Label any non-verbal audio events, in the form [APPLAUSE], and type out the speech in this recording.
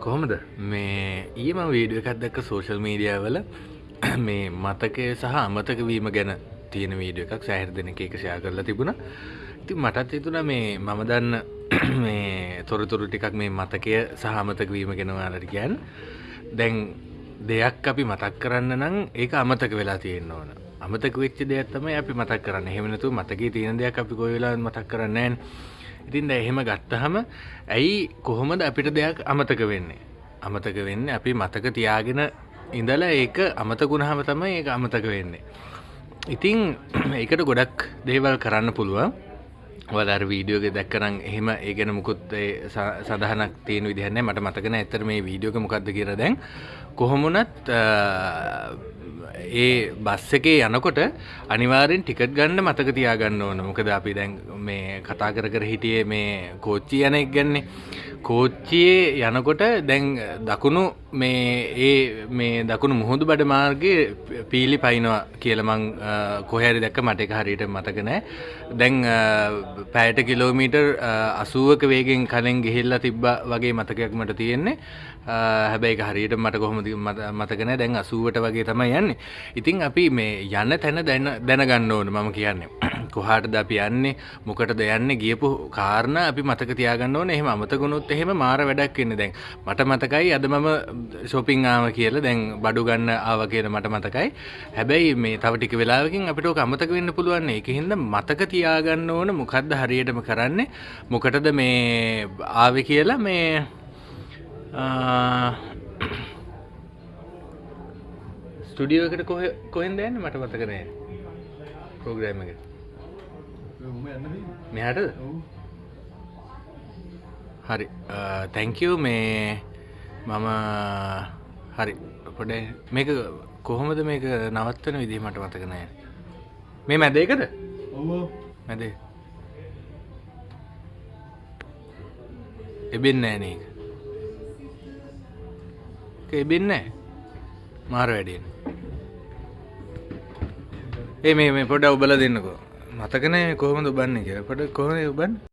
කොහොමද? මේ ඊම වීඩිය එකක් දැක්ක සෝශල් මීඩියාවල මේ මතකය සහ අමතක වීම ගැන තියෙන වීඩිය එකක් සෑහර දෙන එක ෂයා කරලා තිබුණ. ඉති මටත් හිතුන මේ මම දන්න [CLEARS THROAT] මේ තොරතුරු ටිකක් මේ මතකය සහ අමතක වීම ගෙනවාලට කියන් දැන් දෙයක් අපි මතක් කරන්න නම් ඒක අමතක වෙලා තියෙන්න ඕන. අමතක වෙච්ච දෙයක් තමයි අපි මතක් කරන්න. එහෙමනතු මතකී තියෙන දෙයක් අපි කොයිවෙලා මතක් කරන්නෑන් ඉතින් ද එහෙම ගත්තහම ඇයි කොහොමද අපිට දෙයක් අමතක වෙන්නේ? අමතක වෙන්න අපි මතක තියාගෙන ඉඳලා ඒක අමතකුණහම තමයි ඒ අමතක වෙන්නේ. ඉතිං [CLEARS THROAT] ඒකට ගොඩක් දේවල් කරන්න පුළුවන්. වදර වීඩියෝග දැක්කරම් එහෙම ඒගෙන මුකුත් සඳහනක් තියෙන විදිහන්න මට මතකන ඇතර මේ වීඩියෝක මොකක්ද කියර දැන්. කොහොමුණත් ඒ බස් එකේ යනකොට අනිවාරෙන් ටිකට් ගන්න මතක තියාගන්න ඕන. මොකද අපි දැන් මේ කතා කර කර හිටියේ මේ කෝච්චි යන එක් ගැන්නේ කෝච්චියේ යනකොට දැන් දකුණු මේ ඒ මේ දකුණු මුහුදු බඩ මාර්ගයේ පීලි පයිනවා කියලමං කොහැරි දැක්ක මට එක හරියට මතකනෑ දැන් පෑට කිලෝමීටර් අසුවක වේගෙන් කලින් ගෙහිල්ලා තිබ්බ වගේ මතකයක් මට තියෙන්නේ. හැබැයි හරියට මට කොහොමද මතකන දැන් අසුවට වගේ තමයි යන්නේ. ඉතිං අපි මේ යන්න තැන දැන දැනගන්න ඕන මම කියන්නේ. කොහාටද අපි යන්නේ? මොකටද යන්න? ගියපු කාරණ අපි මතක තියාගන්න ඕන. එහෙම අමතකුණුත් එහෙම මාර වැඩක් වෙන්න දැන්. මට මතකයි අද මම ශොපිං ආව කියල දැන් බඩු ගන්න ආව කියල මට මතකයි. හැබැයි මේ තව ටික වෙලාවකින් අපිට අමතක වෙන්න පුළුවන්. එක හින්ද මතක තියාගන්න ඕන මොකක්ද හරියටම කරන්නේ? මොකටද මේ ආව කියලා මේ ස්ටඩියෝ එකට කොහ කොහෙන් දන්න මට මතකනෑ පෝග්‍රෑම එක. මෙහට හරි. තැංකෝ මේ මම හරි. පොඩ මේක කොහොමද මේක නවත්වන විදිහ මට මතකනෑ මේ මැදේකද මැදේ එබෙන්න ෑනක. එබෙන්න මාර වැඩෙන් ඒ මේ පොඩ ඔබල දෙන්නකෝ. මතකනෑ කොහොමද බන්න කිය පොට කොහොම ඔබන්